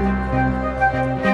Música